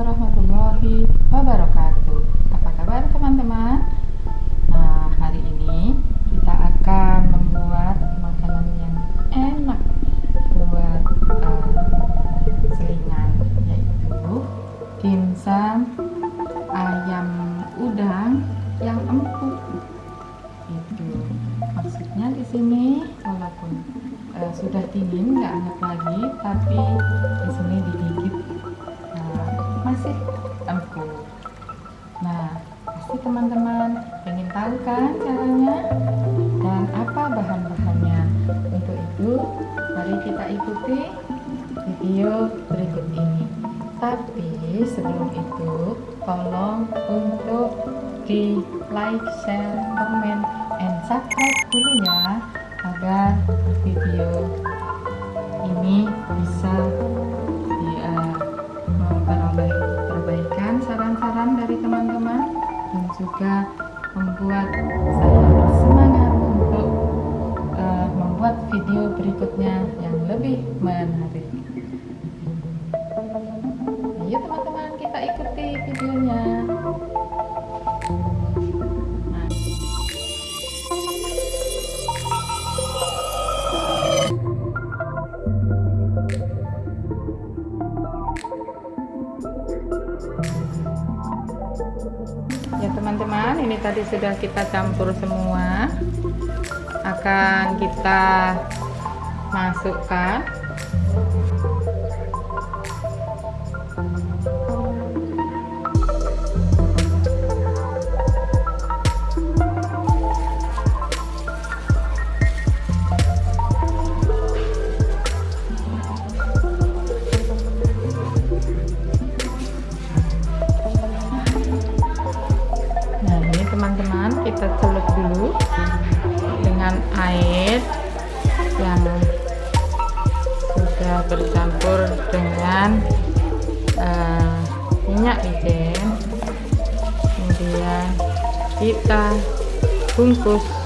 warahmatullahi wabarakatuh Apa kabar teman-teman? Nah hari ini kita akan membuat makanan yang enak buat uh, selingan yaitu dimsum ayam udang yang empuk itu maksudnya di sini walaupun uh, sudah dingin nggak hangat lagi tapi di sini digigit masih? Empuk nah pasti teman-teman ingin tahu kan caranya? Dan apa bahan-bahannya? Untuk itu mari kita ikuti video berikut ini. Tapi sebelum itu tolong untuk di like, share, komen, and subscribe dulu ya agar video ini bisa juga membuat saya semangat untuk uh, membuat video berikutnya yang lebih menarik. Ayo teman-teman kita ikuti videonya. Ini tadi sudah kita campur semua. Akan kita masukkan kita celup dulu dengan air yang sudah bercampur dengan uh, minyak wijen kemudian kita bungkus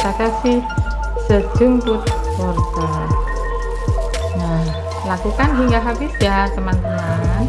kita kasih. Sejumput wortel nah lakukan hingga habis ya teman-teman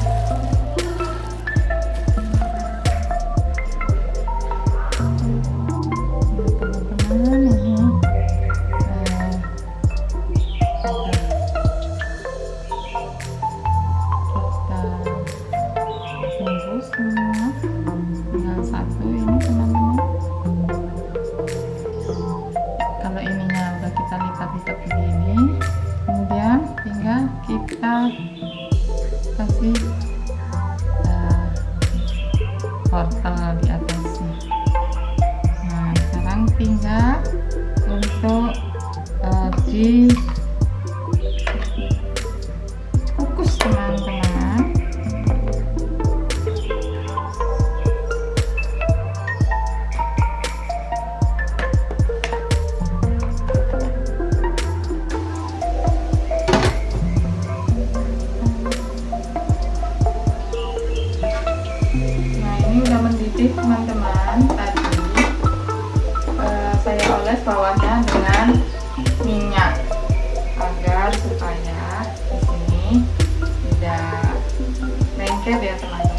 kasih jadi teman-teman. Tadi uh, saya oles bawahnya dengan minyak agar supaya di sini tidak lengket ya teman-teman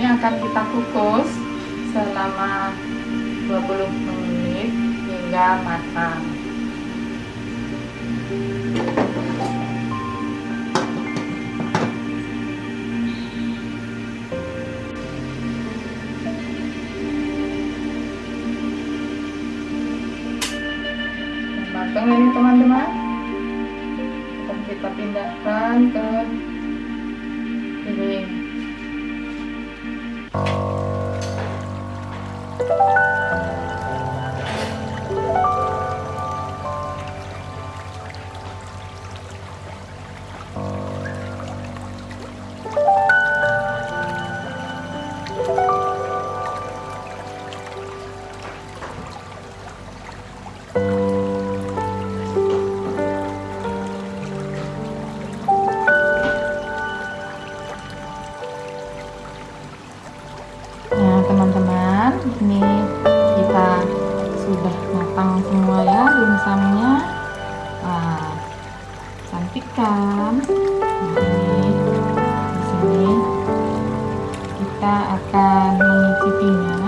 Ini akan kita kukus selama 20 menit hingga matang. matang ini teman-teman kita pindahkan ke piring Nah ini kita sudah matang semua ya dimsumnya. Nah, cantik kan di sini kita akan mengicipinya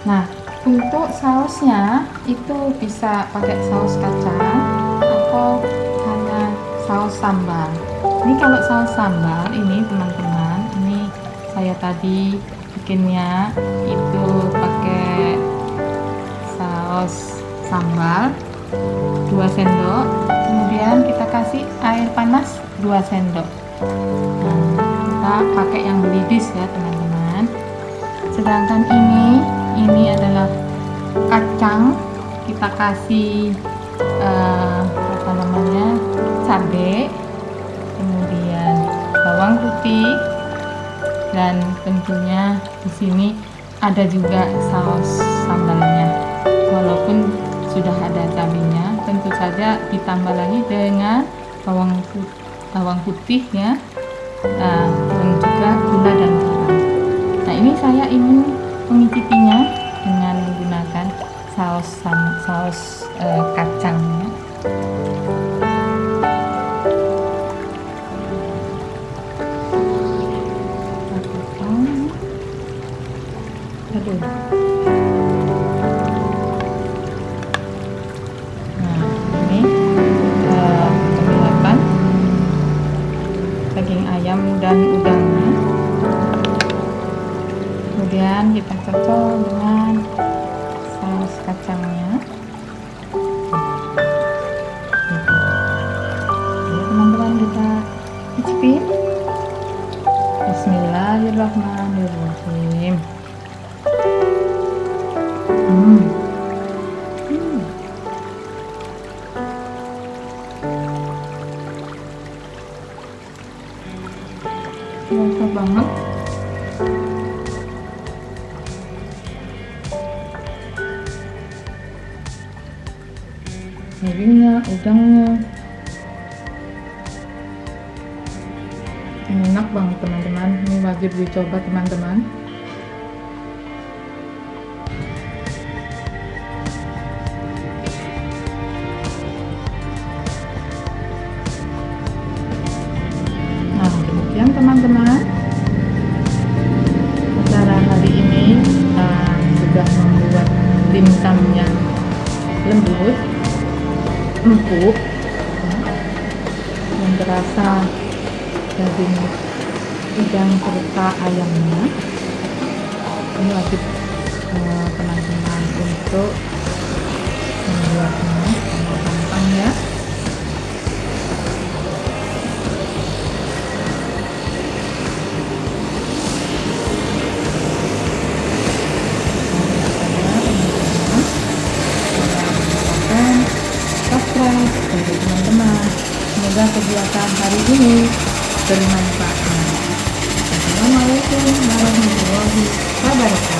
nah untuk sausnya itu bisa pakai saus kacang atau hanya saus sambal. Ini kalau saus sambal ini teman-teman ini saya tadi bikinnya itu saus sambal 2 sendok. Kemudian kita kasih air panas 2 sendok. Nah, kita pakai yang belidis ya teman-teman. Sedangkan ini ini adalah kacang. Kita kasih uh, apa namanya cabai kemudian bawang putih dan tentunya di sini ada juga saus sambalnya walaupun sudah ada cabenya tentu saja ditambah lagi dengan bawang putih, bawang putih ya nah, dan juga gula dan garam. Nah ini saya ingin mengicipinya dengan menggunakan saus saus eh, cicipin Bismillahirrahmanirrahim Hmm. Hmm. Rasa banget. Dagingnya, udangnya. Enak banget teman-teman. Ini wajib dicoba teman-teman. demikian teman-teman cara hari ini kita sudah membuat dimsum yang lembut empuk yang terasa daging udang serta ayamnya ini wajib eh, teman-teman uh, untuk membuatnya gampang ya dari teman-teman. Semoga kegiatan hari ini bermanfaat. Assalamualaikum warahmatullahi wabarakatuh.